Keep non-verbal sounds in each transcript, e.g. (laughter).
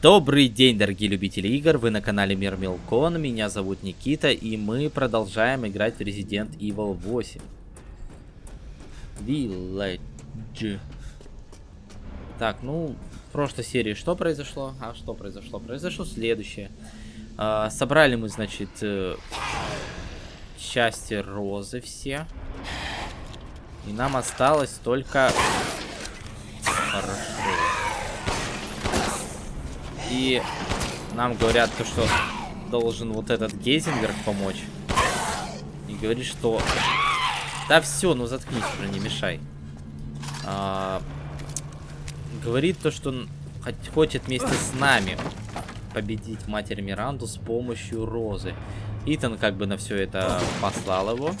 Добрый день, дорогие любители игр, вы на канале Мир Милкон, меня зовут Никита, и мы продолжаем играть в Resident Evil 8. Village. Так, ну, в прошлой серии что произошло? А что произошло? Произошло следующее. А, собрали мы, значит, э, счастье розы все. И нам осталось только... Хорошо. И нам говорят, то, что должен вот этот Гейзенберг помочь. И говорит, что... Да все, ну заткнись уже, не мешай. А... Говорит то, что он хочет вместе с нами победить Матерь Миранду с помощью Розы. Итан как бы на все это послал его.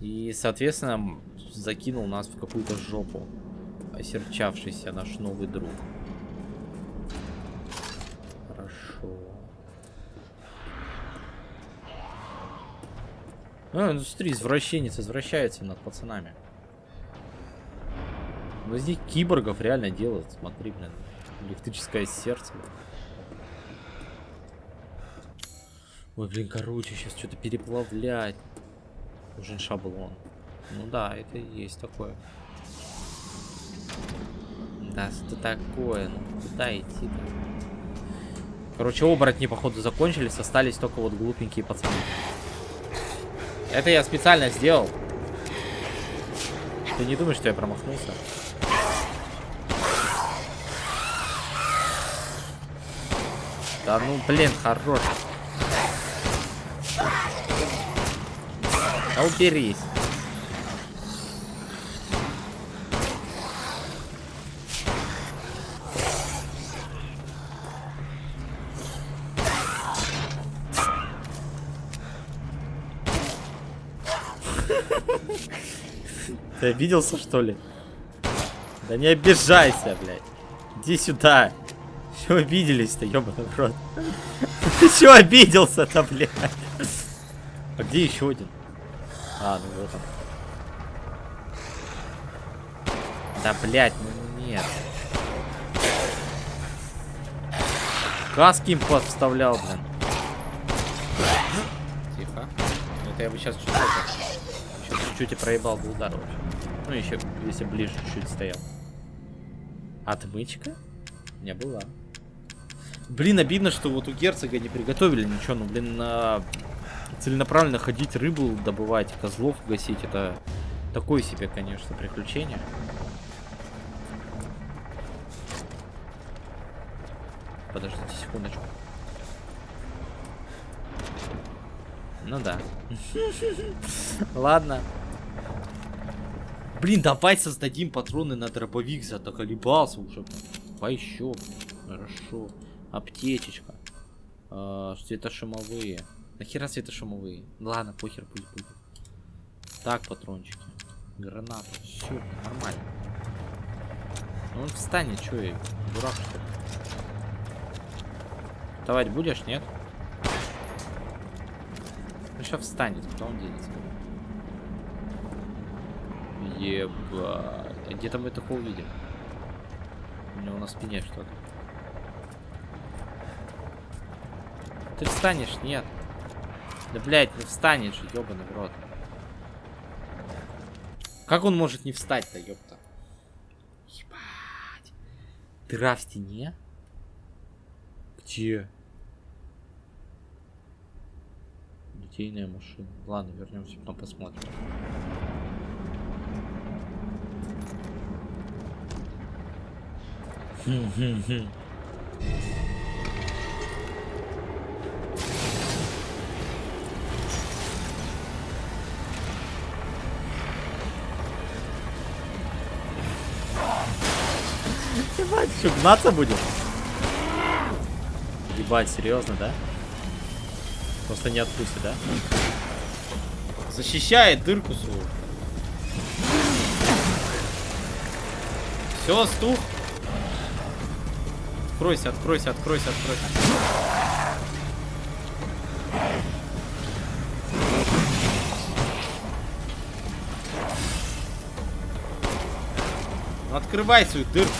И, соответственно, закинул нас в какую-то жопу. Осерчавшийся наш новый друг. Ну смотри, извращенец извращается над пацанами. Ну здесь киборгов реально делают, смотри, блин. Электрическое сердце. Ой, блин, короче, сейчас что-то переплавлять. Нужен шаблон. Ну да, это и есть такое. Да, что такое? Ну, куда идти-то? Короче, оборотни, походу, закончились. Остались только вот глупенькие пацаны. Это я специально сделал. Ты не думаешь, что я промахнулся? Да ну, блин, хорош. Да уберись. Ты обиделся, что ли? Да не обижайся, блядь. Иди сюда. Все обиделись-то, ебаный в рот. Ты чего обиделся-то, блядь? А где еще один? А, ну вот он. Да, блядь, ну нет. Каски им подставлял, блин. Тихо. Это я бы сейчас чуть-чуть и проебал бы удар вообще. Ну, еще, если ближе чуть-чуть стоял. Отмычка? Не была. Блин, обидно, что вот у герцога не приготовили ничего. Ну, блин, на... целенаправленно ходить рыбу добывать, козлов гасить. Это такое себе, конечно, приключение. Подождите секундочку. Ну да. (laughs) Ладно. Блин, давай создадим патроны на дробовик, заколебался уже. Давай еще. Хорошо. Аптечечка. А, светошумовые. Нахера светошумовые? Ладно, похер, пусть будет. Так, патрончики. Граната. Все, нормально. Ну он встанет, что я, дурак что ли? Вставать будешь, нет? Ну сейчас встанет, он денется? Ебать. А где-то мы такого видим. У него на спине что-то. Ты встанешь? Нет. Да, блядь, не встанешь же, ебаный в рот. Как он может не встать-то, ёпта? Ебать. Дыра в стене? Где? Литейная машина. Ладно, вернемся, потом посмотрим. Ебать, что, гнаться будем? Ебать, серьезно, да? Просто не отпустит, да? Защищает дырку свою. Все, стух. Откройся, откройся, откройся, откройся. Ну, открывай свою дырку.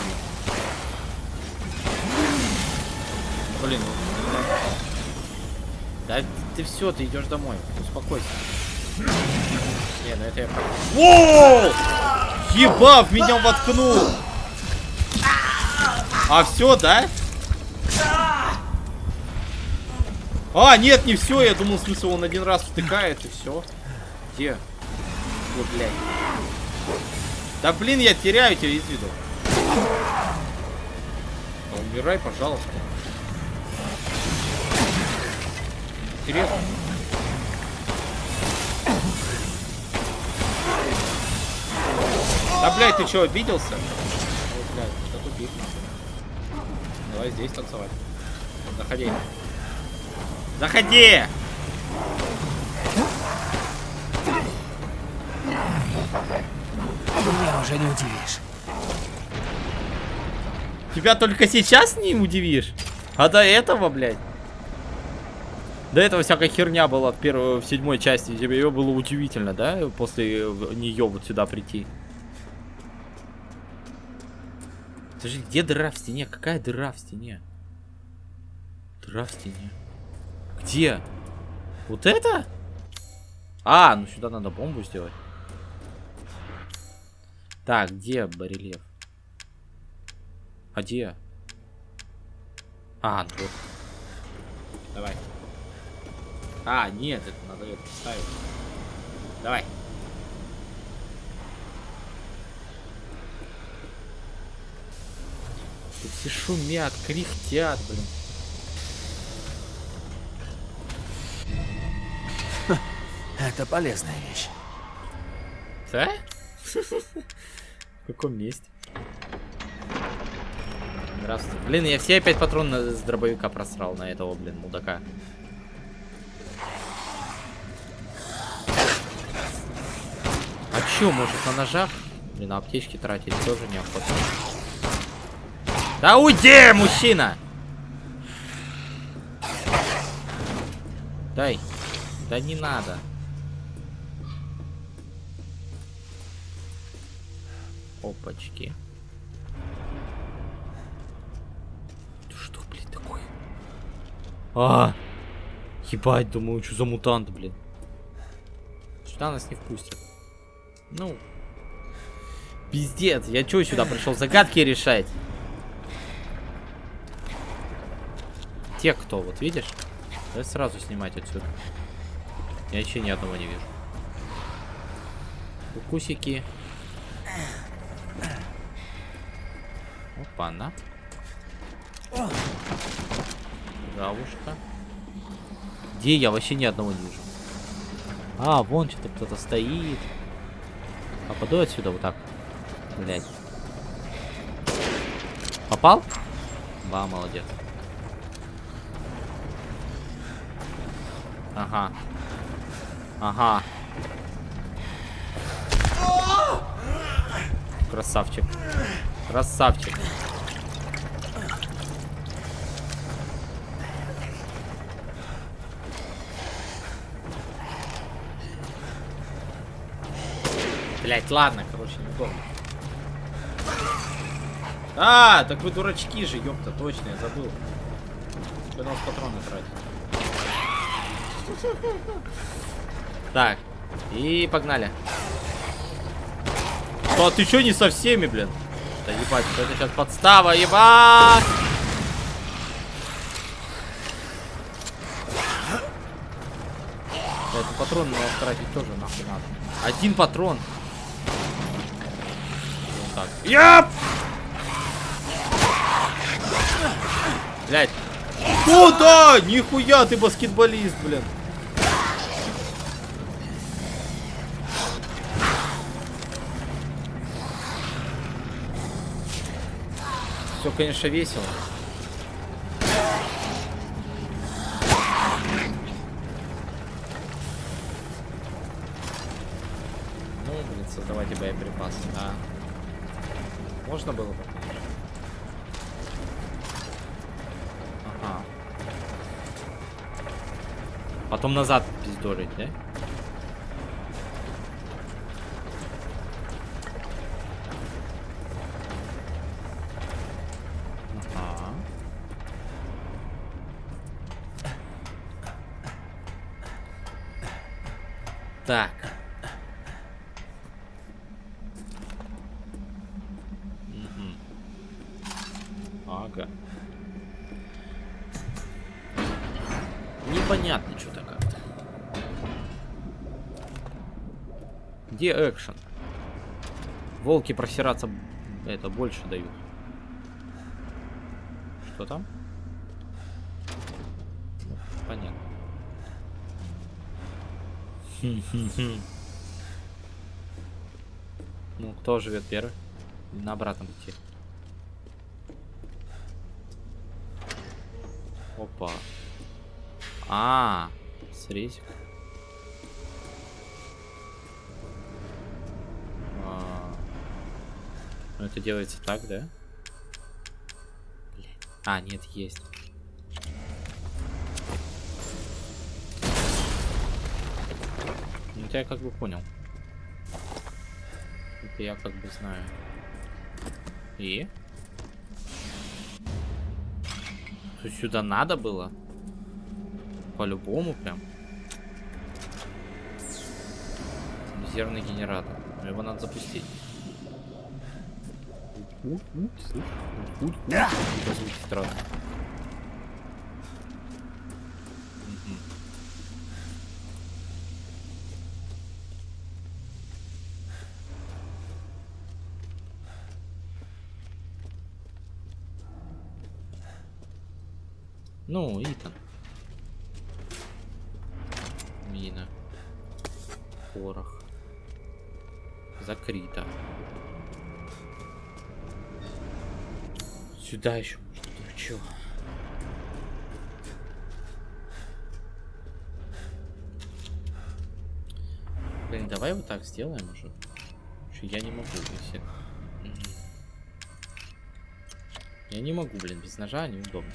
Блин. Да ты все, ты идешь домой. Успокойся. Не, ну это я. Воу! Ебав, меня воткнул! А все, да? А, нет, не все. Я думал, в смысле, он один раз втыкает и все. Где? Вот, блядь. Да блин, я теряю тебя из виду. Да, умирай, пожалуйста. Интересно. Да, блядь, ты что, обиделся? Ой, блядь, это тупик. Давай здесь танцевать. Заходи. Заходи! Меня уже не удивишь. Тебя только сейчас не удивишь? А до этого, блядь? До этого всякая херня была в первой, в седьмой части. Тебе ее было удивительно, да? После нее вот сюда прийти. Скажи, где дыра в стене? Какая дыра в стене? Дыра в стене. Где? Вот это? А, ну сюда надо бомбу сделать. Так, где барельеф? А где? А, ну вот. Давай. А, нет, это надо это ставить. Давай. Тут все шумят, кряхтят, блин. Это полезная вещь. Да? В каком месте? Здравствуйте. Блин, я все опять патроны с дробовика просрал на этого, блин, мудака. А чё, может на ножах? Блин, на аптечки тратить тоже неохота. Да уйди, мужчина! Дай. Да не надо. Опачки. Что, блин, такое? А! Ебать, думаю, что за мутант, блин. Сюда нас не впустят. Ну. Пиздец, я чё сюда пришел? Загадки решать. Те, кто, вот видишь? Давай сразу снимать отсюда. Я еще ни одного не вижу. Укусики. Опа-на. Гавушка. Где я? Вообще ни одного не вижу. А, вон что-то кто-то стоит. А подуй отсюда вот так. Блять. Попал? Ба, молодец. Ага. Ага. Красавчик. Красавчик. Блять, ладно, короче, не помню. А, так вы дурачки же, ёпта, точно, я забыл. Вы нас патроны тратите. Так, и погнали. А ты чё не со всеми, блин? Да ебать, это сейчас подстава, ебать! Да, это патрон надо тратить тоже нахуй надо. Один патрон. Вот так. Яп! Блять. Куда? Нихуя ты баскетболист, блин. Все, конечно, весело. Ну, блин, создавайте боеприпасы, да. Можно было бы? Ага. Потом назад пиздорить, да? Волки просираться это больше дают. Что там? Понятно. (laughs) Ну, кто живет первый? На обратном пути. Опа. А, смотрите. А, это делается так, да? Блядь. А, нет, есть. Ну это я как бы понял. Это я как бы знаю. И? Сюда надо было? По-любому прям. Резервный генератор. Его надо запустить. Звуки странные. Ну, Итан. Мина. Порох. Закрыто. Сюда еще. Ну чё? Блин, давай вот так сделаем уже. Что я не могу, если... Я не могу, блин, без ножа неудобно.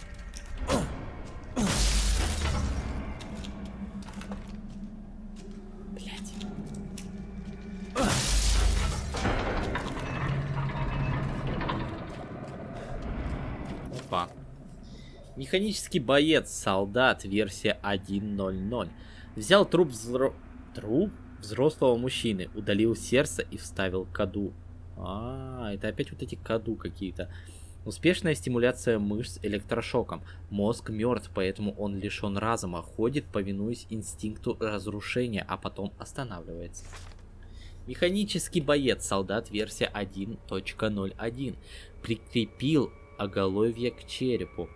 Механический боец, солдат, версия 1.0.0. Взял труп взро... Труп? Взрослого мужчины, удалил сердце и вставил каду. А, это опять вот эти каду какие-то. Успешная стимуляция мышц электрошоком. Мозг мертв, поэтому он лишен разума, ходит, повинуясь инстинкту разрушения, а потом останавливается. Механический боец, солдат, версия 1.01. Прикрепил оголовье к черепу.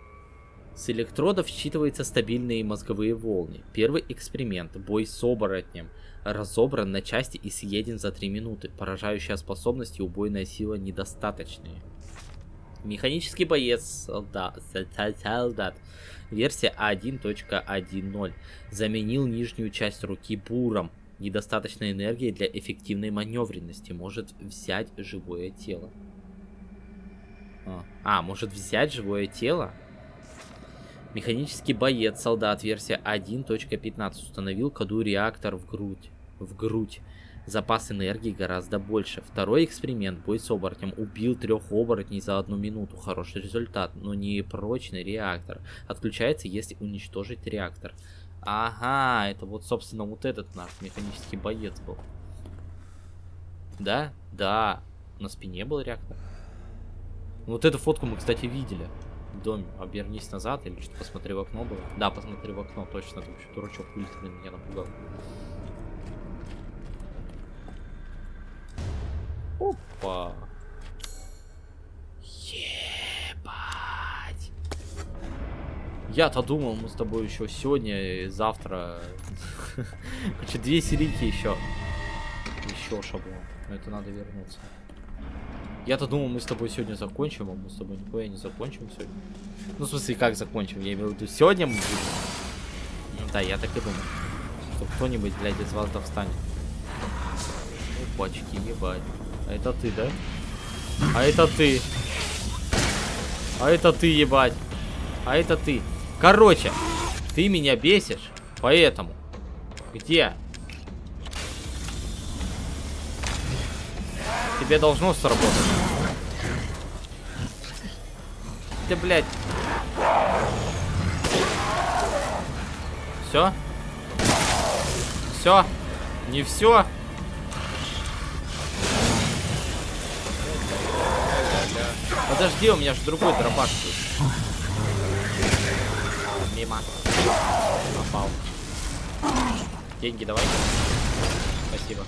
С электродов считываются стабильные мозговые волны. Первый эксперимент. Бой с оборотнем. Разобран на части и съеден за 3 минуты. Поражающая способность и убойная сила недостаточные. Механический боец солдат. Версия 1.1.0. Заменил нижнюю часть руки буром. Недостаточной энергии для эффективной маневренности. Может взять живое тело. А, а, может взять живое тело? Механический боец, солдат, версия 1.15 установил коду реактор в грудь. В грудь. Запас энергии гораздо больше. Второй эксперимент. Бой с оборотнем. Убил трех оборотней за одну минуту. Хороший результат, но не прочный реактор. Отключается, если уничтожить реактор. Ага, это вот, собственно, вот этот наш механический боец был. Да? Да. На спине был реактор. Вот эту фотку мы, кстати, видели. Доме. Обернись назад или что-то посмотри в окно было. Да, посмотри в окно, точно. Там еще дурачок блин, меня напугал. Опа. Ебать. Я-то думал, мы с тобой еще сегодня и завтра. (laughs) Короче, две серийки еще. Еще шаблон. Но это надо вернуться. Я-то думал, мы с тобой сегодня закончим, а мы с тобой нихуя не закончим сегодня. Ну, в смысле, как закончим? Я имею в виду, сегодня мы будем. Ну Да, я так и думал. Что кто-нибудь, блядь, из вас да встанет. Опачки, ебать. А это ты, да? А это ты. А это ты, ебать. А это ты. Короче, ты меня бесишь, поэтому. Где? Тебе должно сработать. Ты, блядь. Все? Все? Не все. Подожди, у меня же другой дробаш есть. Мимо. Попал. Деньги давай. Спасибо.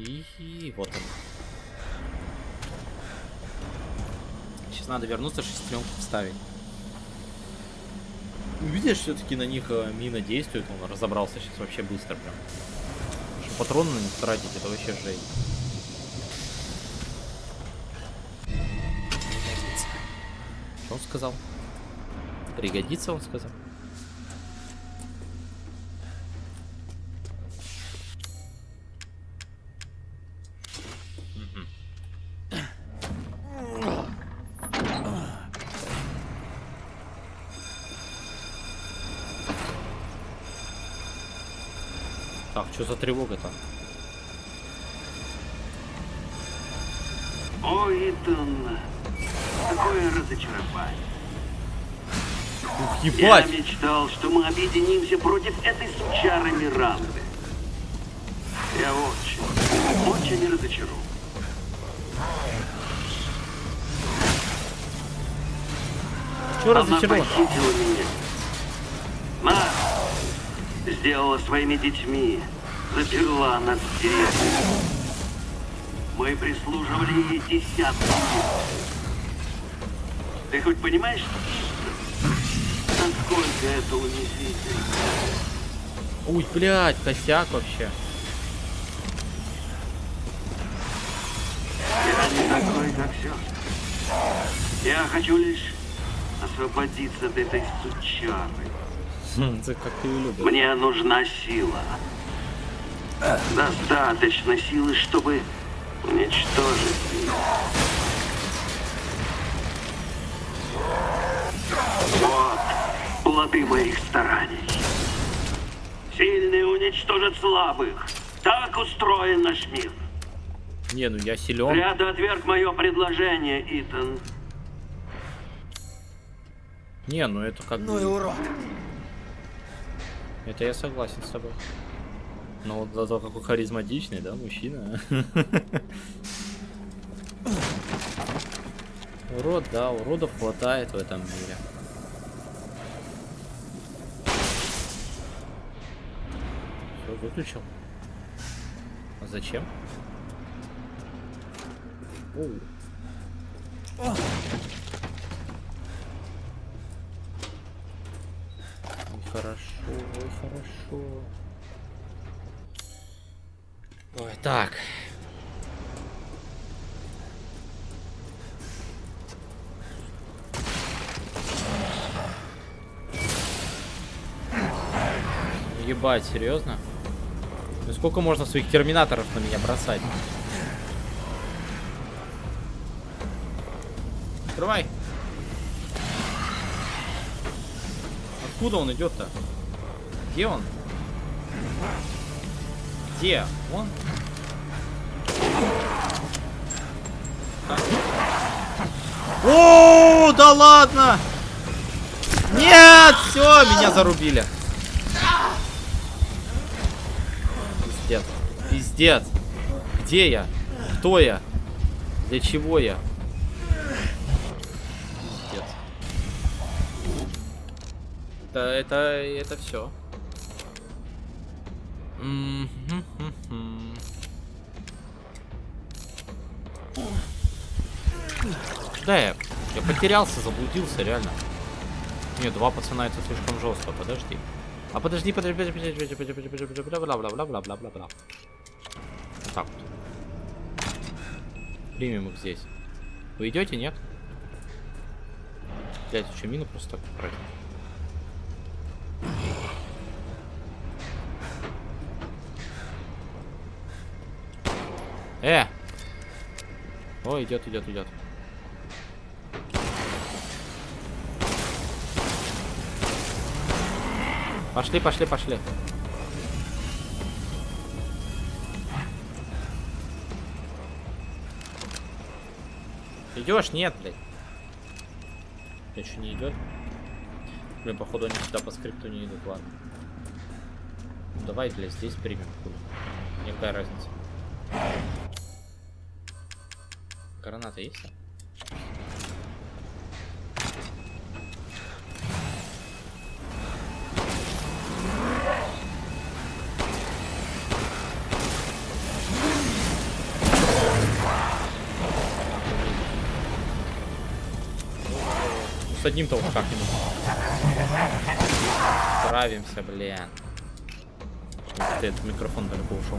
И, и вот он. Сейчас надо вернуться, шестеренку вставить. Видишь, все-таки на них э, мина действует, он разобрался сейчас вообще быстро прям. Потому что патроны на них тратить, это вообще жесть. Что он сказал? Пригодится, он сказал. Так, что за тревога-то? О, Итан, какое разочарование. Ух, Я ебать! мечтал, что мы объединимся против этой сучары Миранды. Я очень, очень разочарован. Чего Она разочарован? похитила меня. Сделала своими детьми, заперла нас в деревне. Мы прислуживали ей десятки лет. Ты хоть понимаешь, насколько это унизительно? Ой, блядь, косяк вообще. Я не такой, как все. Я хочу лишь освободиться от этой сучары. (laughs) Мне нужна сила. Достаточно силы, чтобы уничтожить ее. Вот плоды моих стараний. Сильные уничтожат слабых. Так устроен наш мир. Не, ну я силен. Ты отверг мое предложение, Итан. Не, ну это как Ну и урод. Это я согласен с тобой. Но вот зато какой харизматичный, да, мужчина. Урод, да, уродов хватает в этом мире. Все, выключил. А зачем? Оу. Хорошо, ой, хорошо. Ой, так. Ебать, серьезно? Ну сколько можно своих терминаторов на меня бросать? Открывай. Откуда он идет-то? Где он? Где? Он? О, да ладно! Нет, все, меня зарубили. Пиздец. Пиздец. Где я? Кто я? Для чего я? Пиздец. Это, это, все. Да, я, я потерялся, заблудился, реально. Нет, два пацана это слишком жестко, подожди. А подожди, подожди, подожди, подожди, подожди, подожди, подожди, подожди, бла бла бла бла бла бла бла. Вот так вот. Примем их здесь. Вы идете, нет? Блять, еще мину просто так тратить. Э! О, идет, идет, идет. Пошли, пошли, пошли. Идешь? Нет, блядь. Еще не идет. Блин, походу они сюда по скрипту не идут, ладно. Давай, блядь, здесь примем. хуй. Мне какая разница. Граната есть? Ну, С одним-то вот как-нибудь. Справимся, блин. Этот микрофон далеко ушел.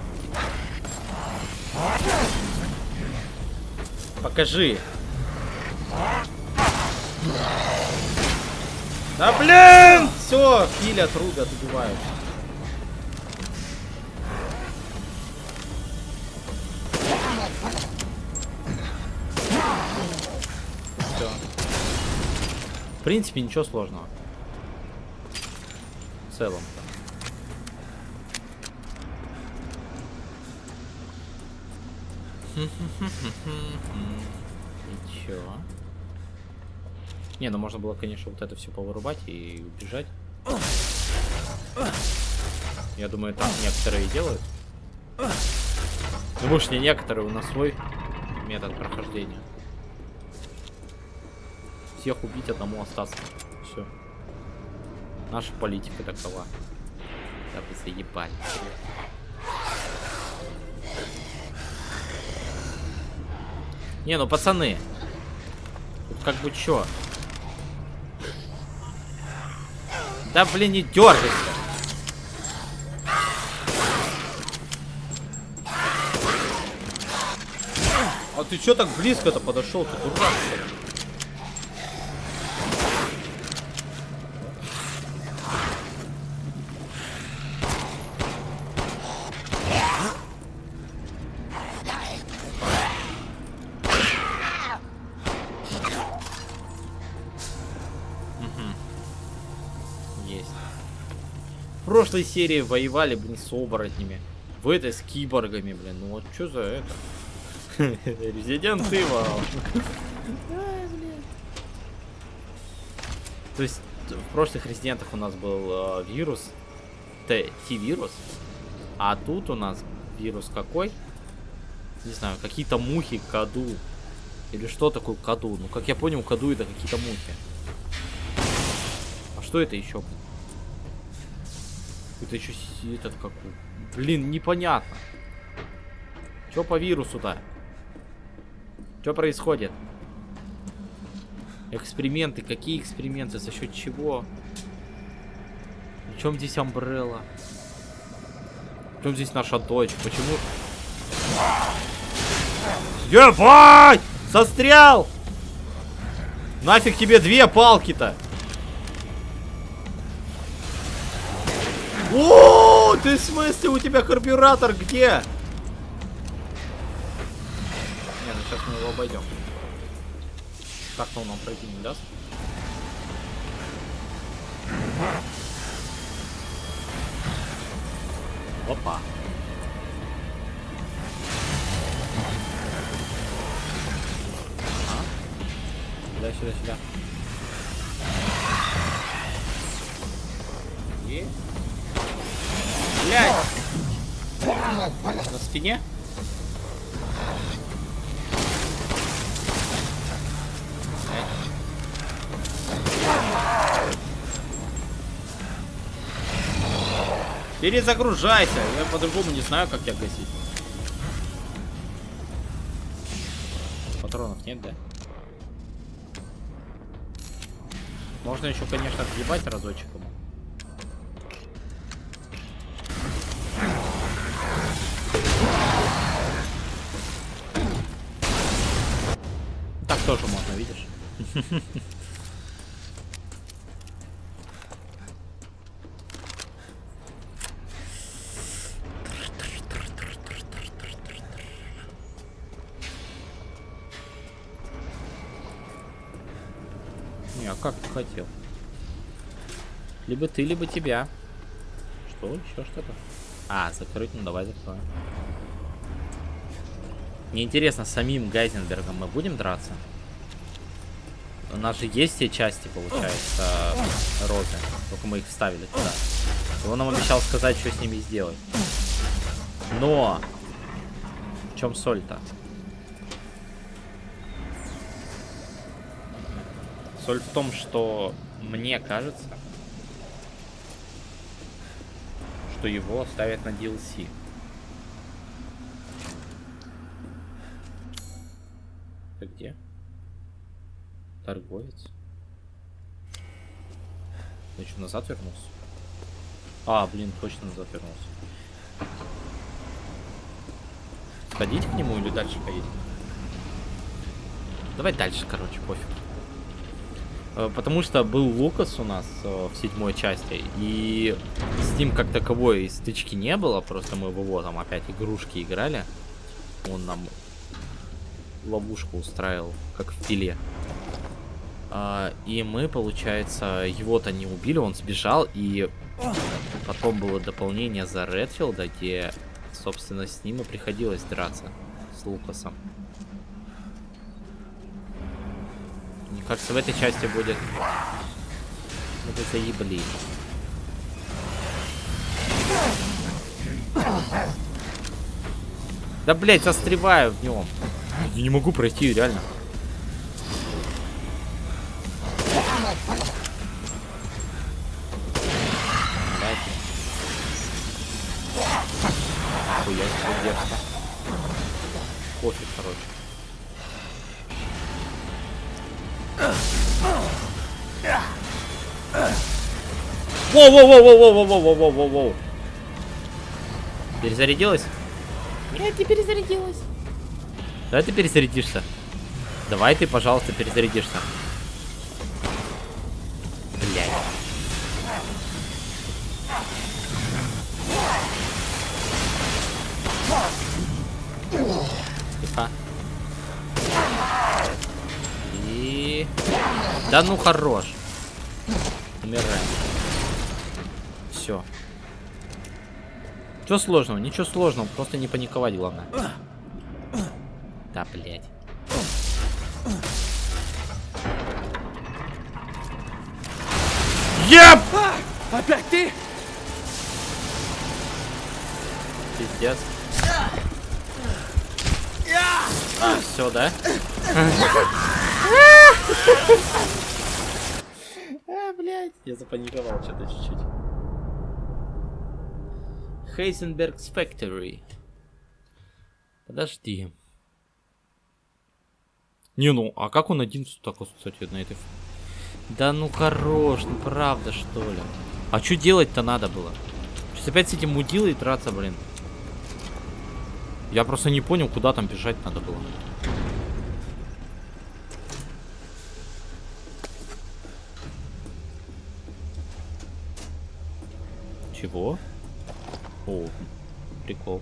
Покажи. Да блин! Все, пилят, рубят, убивают. Все. В принципе, ничего сложного. В целом. И чё? Не, ну можно было, конечно, вот это все повырубать и убежать. Я думаю, так некоторые делают. Ну, может, не некоторые, у нас свой метод прохождения. Всех убить, одному остаться. Все. Наша политика такова. Да вы заебали. Не, ну пацаны. Тут как бы чё? Да блин, не дергайся. А ты чё так близко-то подошел? Ты дурак, что прошлой серии воевали, блин, с оборотнями. В этой с киборгами, блин. Ну вот что за это? (laughs) Резидент Evil. То есть в прошлых резидентах у нас был э, вирус, Т-вирус, а тут у нас вирус какой? Не знаю, какие-то мухи, каду. Или что такое каду? Ну, как я понял, каду это какие-то мухи. А что это еще? Это еще этот как... Блин, непонятно. Что по вирусу-то? Что происходит? Эксперименты. Какие эксперименты? За счет чего? В чем здесь Амбрелла? В чем здесь наша дочь? Почему... Ебать! Застрял! Нафиг тебе две палки-то? О, ты в смысле у тебя карбюратор где? Не, ну сейчас мы его обойдем. Так-то он нам пройти не даст. Опа. Ага. Сюда, сюда, сюда. Спине? Перезагружайся. Я по-другому не знаю, как тебя гасить. Патронов нет, да? Можно еще, конечно, отъебать разочек Не, а как ты хотел? Либо ты, либо тебя. Что? Еще что-то? А, закрыть? Ну давай закроем. Мне интересно, самим Гайзенбергом мы будем драться? У нас же есть все части, получается, розы. Только мы их вставили туда. И он нам обещал сказать, что с ними сделать. Но! В чем соль-то? Соль в том, что мне кажется, что его оставят на DLC. Ты где? Торговец. Ты что, назад вернулся? А, блин, точно назад вернулся. Сходить к нему или дальше поедем? Давай дальше, короче, пофиг. Э, Потому что был Лукас у нас э, в седьмой части, и с ним как таковой стычки не было, просто мы в его там опять игрушки играли. Он нам ловушку устраивал, как в филе. А, и мы, получается, его-то не убили, он сбежал, и потом было дополнение за Редфилда, где, собственно, с ним и приходилось драться, с Лукасом. Мне кажется, в этой части будет... Это заебли. Да, блять, застреваю в нем. Я не могу пройти, реально. Хуя себе дерзко. Пофиг, короче. Воу-воу-воу-воу-воу-воу-воу-воу-воу-воу. Перезарядилась? Нет, не перезарядилась. Давай ты перезарядишься. Давай ты, пожалуйста, перезарядишься. Да ну хорош. Умирай. Все. Что сложного? Ничего сложного, просто не паниковать главное. Да, блядь. Еп! Опять ты? Пиздец. А, все, да? А, блядь. Я запаниковал что-то чуть-чуть. Heisenberg's Factory. Подожди. Не, ну, а как он один так кстати, на этой... Да ну хорош, ну правда, что ли? А что делать-то надо было? Сейчас опять с этим мудилой драться, блин. Я просто не понял, куда там бежать надо было. Чего? О, прикол.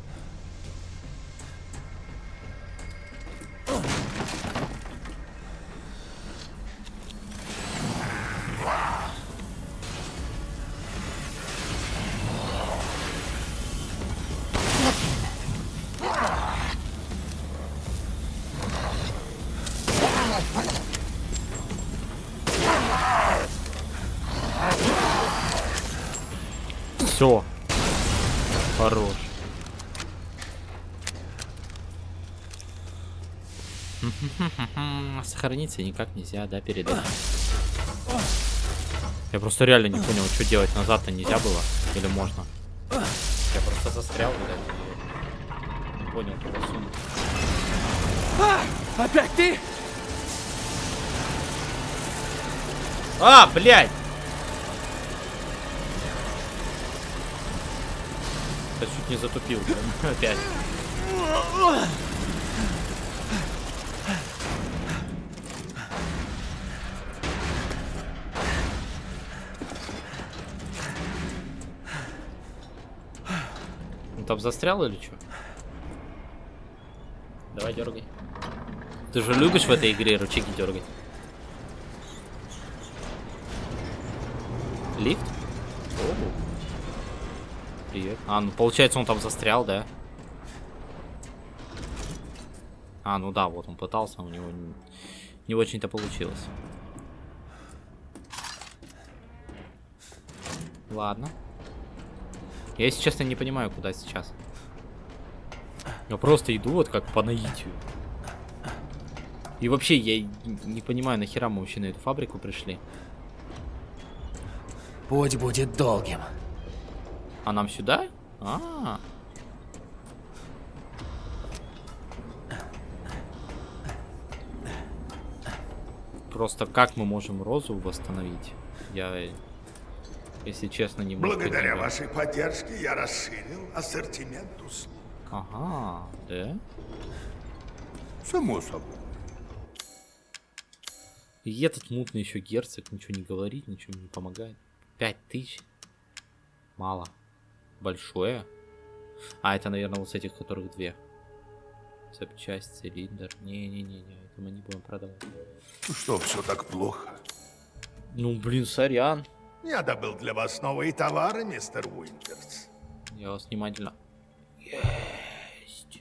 Сохраниться никак нельзя, да, передать. Я просто реально не понял, что делать. Назад-то нельзя было? Или можно? Я просто застрял, блядь. и Не понял, куда сунуть. А, опять ты? А, блядь! Я чуть не затупил, блин, (laughs) опять. там застрял или что? Давай дергай. Ты же любишь в этой игре ручки дергать? Лифт? О. Привет. А, ну получается он там застрял, да? А, ну да, вот он пытался, у него не, не очень-то получилось. Ладно. Я, если честно, не понимаю, куда сейчас. Я просто иду вот как по наитию. И вообще, я не понимаю, нахера мы вообще на эту фабрику пришли. Путь будет долгим. А нам сюда? А, -а, -а. Просто как мы можем розу восстановить? Я, если честно, не могу. Благодаря вашей поддержке я расширил ассортимент услуг. Ага, да? Само собой. И этот мутный еще герцог ничего не говорит, ничего не помогает. Пять тысяч? Мало. Большое? А, это, наверное, вот с этих, которых две. Запчасть, цилиндр. Не-не-не-не, это мы не будем продавать. Что, все так плохо? Ну, блин, сорян. Я добыл для вас новые товары, мистер Уинтерс. Я вас внимательно... Есть.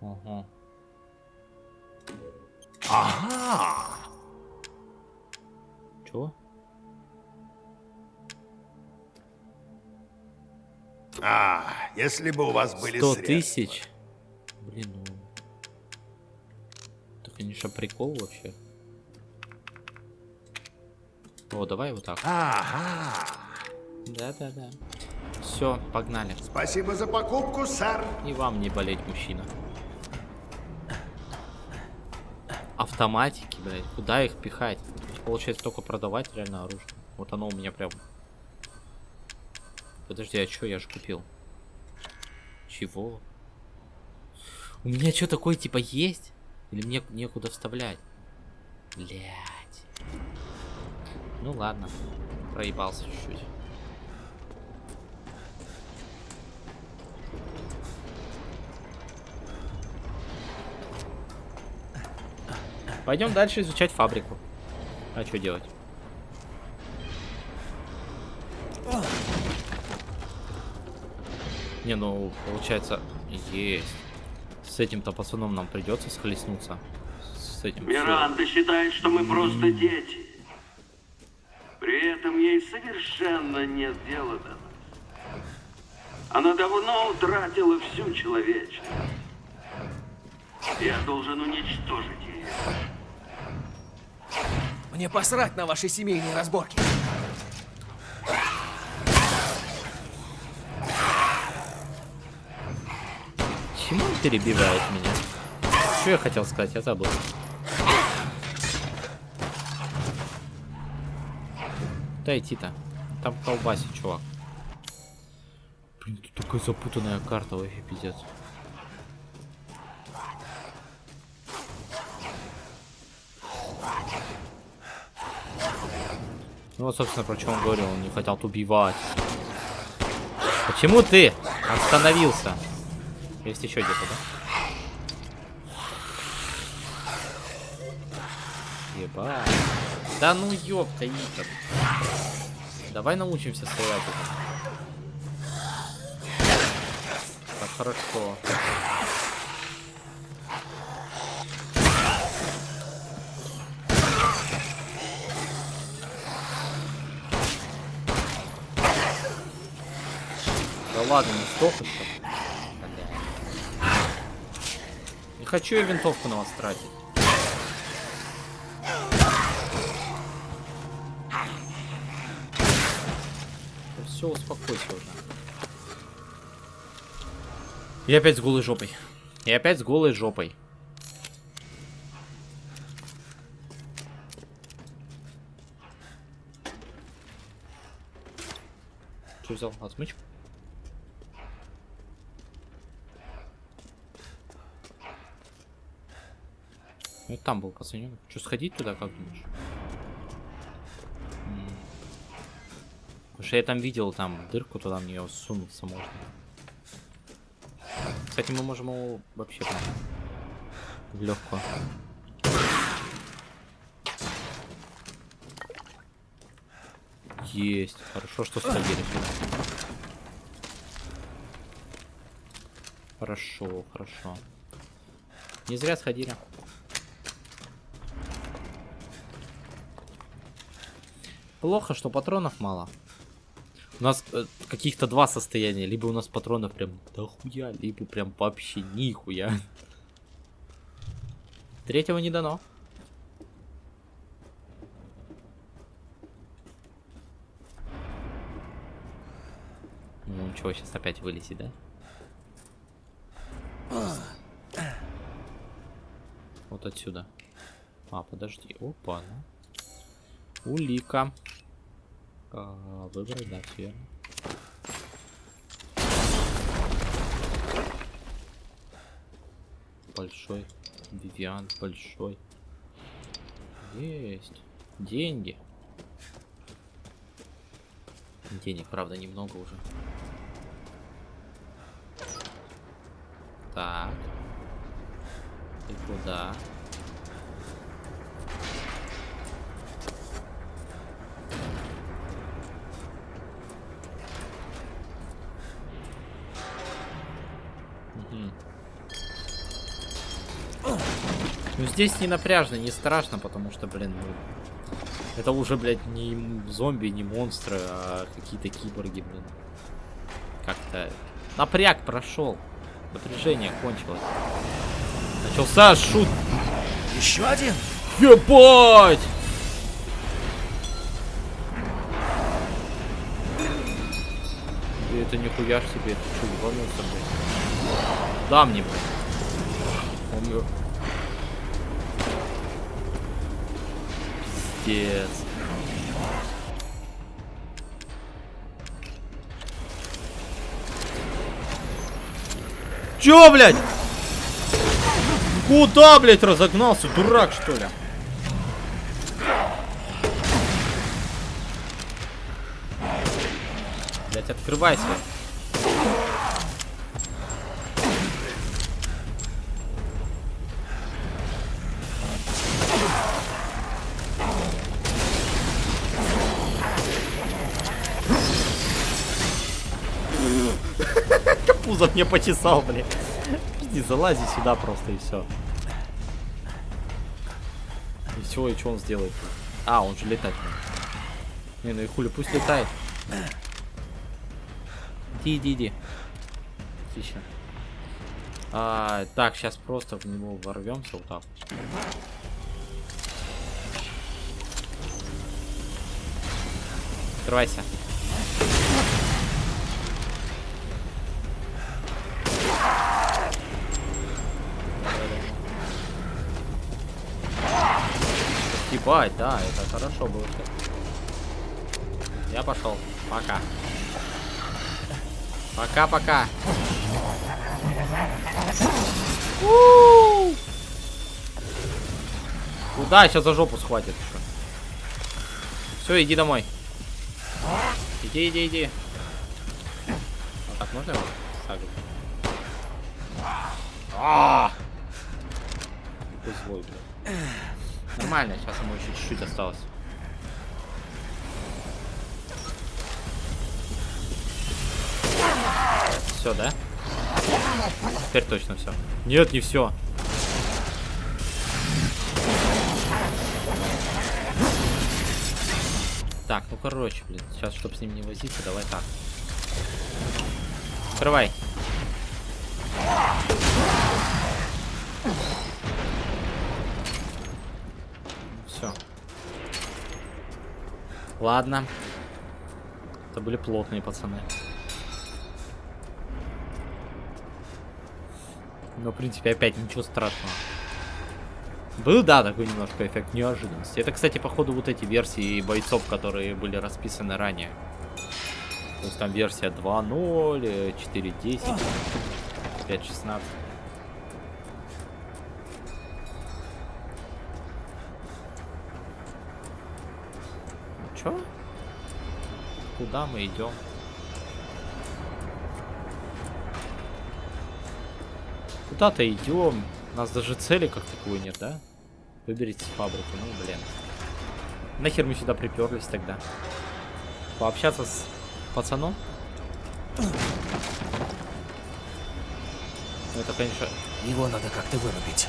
Ага. Ага! А, если бы у вас были Сто средства. тысяч? Блин, ну... Это, конечно, прикол вообще. О, давай вот так. Ага! Да-да-да. Все, погнали. Спасибо за покупку, сэр. И вам не болеть, мужчина. Автоматики, блядь. Куда их пихать? Получается только продавать реально оружие. Вот оно у меня прям... Подожди, а что я же купил? Чего? У меня что такое типа есть? Или мне некуда вставлять? Блять. Ну ладно. Проебался чуть-чуть. Пойдем дальше изучать фабрику. А что делать? Не, ну, получается, есть. С этим-то пацаном нам придется схлестнуться. С этим. Миранда считает, что мы просто дети. При этом ей совершенно нет дела до нас. Она давно утратила всю человечность. Я должен уничтожить ее. Мне посрать на ваши семейные разборки. Чему он перебивает меня? Что я хотел сказать? Я забыл. Куда идти-то? Там колбасит, чувак. Блин, тут такая запутанная карта, вообще пиздец. Ну вот, собственно, про что он говорил, он не хотел убивать. Почему ты остановился? Есть еще где-то, да? Ебать. Да ну ёпта, Итан. Давай научимся уже. Так хорошо. Да ладно, не столько что. Бля. Не хочу я винтовку на вас тратить. Все, успокойся уже. И опять с голой жопой. И опять с голой жопой. Что взял? Отмычку? Ну, там был пацанёнок. Что, сходить туда, как думаешь? М. Потому что я там видел, там дырку туда в нее сунуться можно. Кстати, мы можем его вообще прям в легкую. Есть. Хорошо, что сходили сюда. Хорошо, хорошо. Не зря сходили. Плохо, что патронов мало. У нас э, каких-то два состояния. Либо у нас патронов прям дохуя, либо прям вообще нихуя. Третьего не дано. Ну, чего, сейчас опять вылезет, да? Вот отсюда. А, подожди. Опа, ну. Улика. А, выбрать, да, верно. Большой. Вивиан большой. Есть. Деньги. Денег, правда, немного уже. Так. И куда? Здесь не напряжно, не страшно, потому что, блин, ну, это уже, блядь, не зомби, не монстры, а какие-то киборги, блин. Как-то напряг прошел, напряжение кончилось. Начался шут. Еще один? Ебать! Это нихуя ж себе, это что, ебанулся, блядь? Да мне, блядь. Он Пиздец. Чё, блядь? Куда, блядь, разогнался? Дурак, что ли? Блядь, открывайся. Мне почесал, блядь. Не залази сюда просто и все. И все, и что он сделает? А, он же летать может. Не, ну и хули, пусть летает. Иди, иди, иди. Отлично. А, так, сейчас просто в него ворвемся вот так. Открывайся. Ебать, да, это хорошо было. Я пошел. Пока. Пока-пока. Куда? Сейчас за жопу схватит. Все, иди домой. Иди, иди, иди. А так можно его сагрить? А! Какой злой, блядь. Нормально, сейчас ему еще чуть-чуть осталось. Все, да? Теперь точно все. Нет, не все. Так, ну короче, блин, сейчас, чтобы с ним не возиться, давай так. Открывай. Все. Ладно. Это были плотные пацаны. Но, в принципе, опять ничего страшного. Был, да, такой немножко эффект неожиданности. Это, кстати, походу, вот эти версии бойцов, которые были расписаны ранее. То есть там версия 2.0, 4.10, 5.16. чё? Куда мы идем? Куда-то идем. У нас даже цели как таковой нет, да? Выберите с фабрики, ну блин. Нахер мы сюда приперлись тогда? Пообщаться с пацаном? Ну, это, конечно... Его надо как-то вырубить.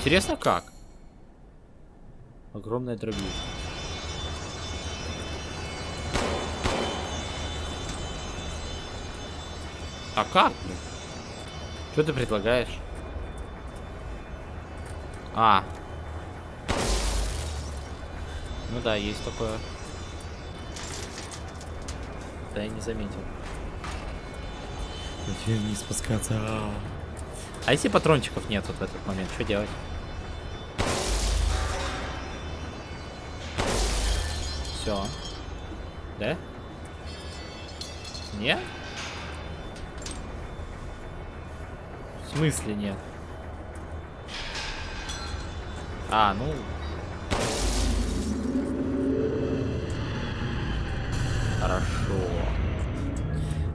Интересно, как? Огромная дробилка. А как? Что ты предлагаешь? А. Ну да, есть такое. Да, я не заметил. Зачем не спускаться? А если патрончиков нет вот в этот момент, что делать? Все. Да? Нет? В смысле нет? А, ну... Хорошо.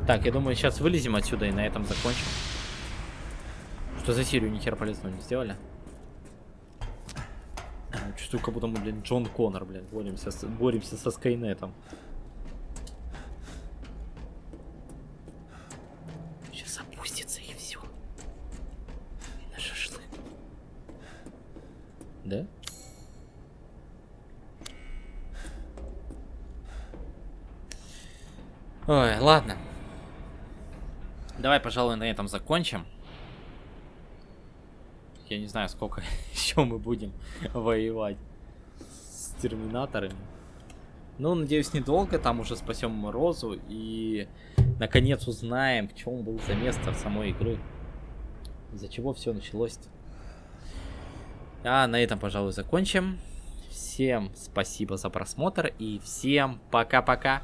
Так, я думаю, сейчас вылезем отсюда и на этом закончим. Что за серию ни хера полезного не сделали? Чувствую, как будто мы, блин, Джон Коннор, блин, боремся с, боремся со Скайнетом. Сейчас опустится и все. И на шашлык. Да? Ой, ладно. Давай, пожалуй, на этом закончим. Я не знаю, сколько еще мы будем воевать с терминаторами. Ну, надеюсь, недолго. Там уже спасем Розу и наконец узнаем, в чем был заместр самой игры. Из-за чего все началось. -то. А на этом, пожалуй, закончим. Всем спасибо за просмотр и всем пока-пока.